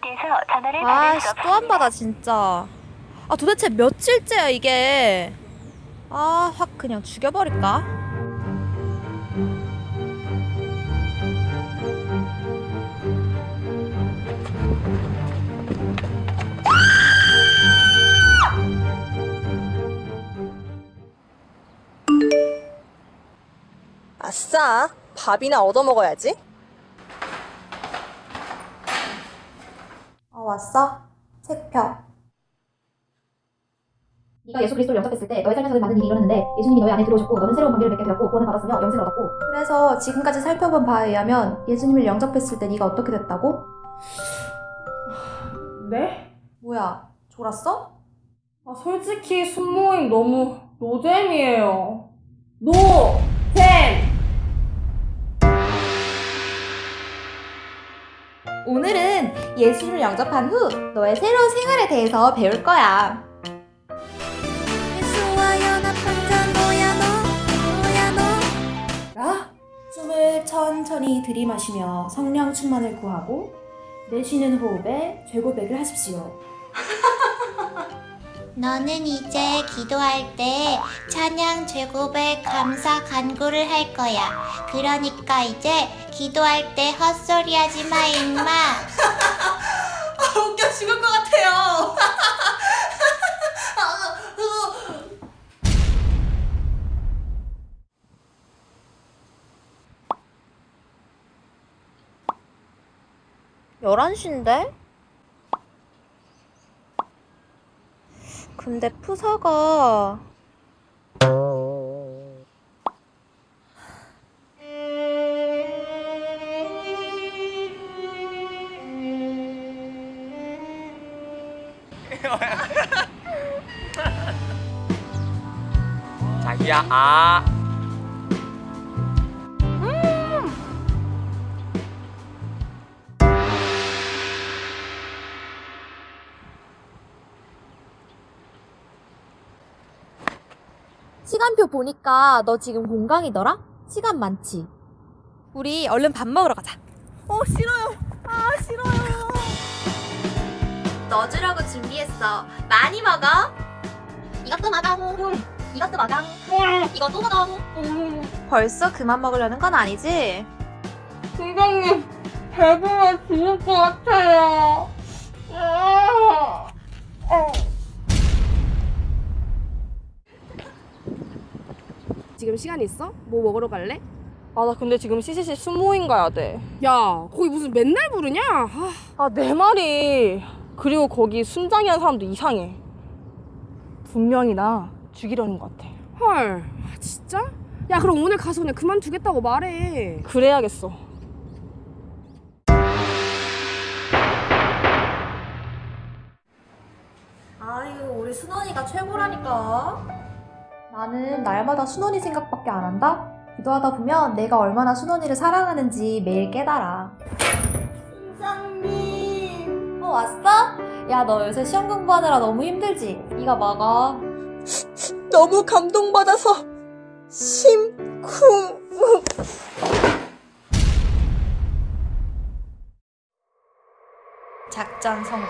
고객께서 전화를 받을 수 아씨 또안 받아 진짜. 아 도대체 며칠째야 이게? 아 확 그냥 죽여버릴까? 아싸, 밥이나 얻어먹어야지. 왔어? 책 펴 네가 예수 그리스도를 영접했을 때 너의 삶에서는 많은 일이 일어났는데 예수님이 너의 안에 들어오셨고 너는 새로운 관계를 맺게 되었고 구원을 받았으며 영생을 얻었고 그래서 지금까지 살펴본 바에 의하면 예수님을 영접했을 때 네가 어떻게 됐다고? 네? 뭐야 졸았어? 아, 솔직히 순모임 너무 노잼이에요. 노 오늘은 예수를 영접한 후 너의 새로운 생활에 대해서 배울 거야. 예수와 연합한 자 너야 너? 너야 너? 라? 숨을 천천히 들이마시며 성령 충만을 구하고 내쉬는 호흡에 죄고백을 하십시오 너는 이제 기도할 때 찬양 제곱의 감사 간구를 할 거야. 그러니까 이제 기도할 때 헛소리 하지 마, 임마. 아, 웃겨 죽을 것 같아요. 열한 시인데? 근데 푸사가 자기야 아 시간표 보니까 너 지금 공강이더라? 시간 많지? 우리 얼른 밥 먹으러 가자. 어, 싫어요. 아, 싫어요. 너 주려고 준비했어. 많이 먹어. 이것도 먹어. 이것도 먹어. 이것도 먹어. 벌써 그만 먹으려는 건 아니지? 팀장님, 배부러 죽을 것 같아요. 아, 어. 지금 시간 있어? 뭐 먹으러 갈래? 아, 나 근데 지금 CCC 순모임 가야 돼. 야, 거기 무슨 맨날 부르냐? 아, 아, 내 말이. 그리고 거기 순장이라는 사람도 이상해. 분명히 나 죽이려는 것 같아. 헐, 아, 진짜? 야, 그럼 오늘 가서 그냥 그만두겠다고 말해. 그래야겠어. 아유, 우리 순원이가 최고라니까. 나는 날마다 순원이 생각밖에 안 한다? 기도하다 보면 내가 얼마나 순원이를 사랑하는지 매일 깨달아. 팀장님. 어, 왔어? 야, 너 요새 시험 공부하느라 너무 힘들지? 이거 먹어. 너무 감동받아서 심쿵. 작전 성공.